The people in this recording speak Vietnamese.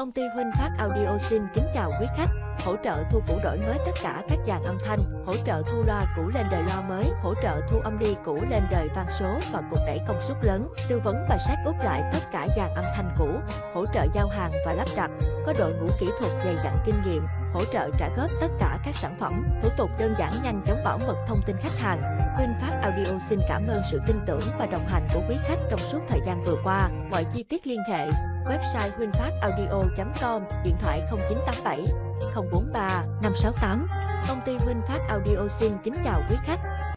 Công ty Huynh Phát Audio xin kính chào quý khách, hỗ trợ thu cũ đổi mới tất cả các dàn âm thanh, hỗ trợ thu loa cũ lên đời loa mới, hỗ trợ thu âm đi cũ lên đời vang số và cục đẩy công suất lớn, tư vấn và sát úp lại tất cả dàn âm thanh cũ, hỗ trợ giao hàng và lắp đặt, có đội ngũ kỹ thuật dày dặn kinh nghiệm, hỗ trợ trả góp tất cả các sản phẩm, thủ tục đơn giản nhanh chóng bảo mật thông tin khách hàng. Huynh Phát Audio xin cảm ơn sự tin tưởng và đồng hành của quý khách trong suốt thời gian vừa qua. Mọi chi tiết liên hệ website huynhphataudio.com, điện thoại 0987 043 568. Công ty VinFast Audio xin kính chào quý khách.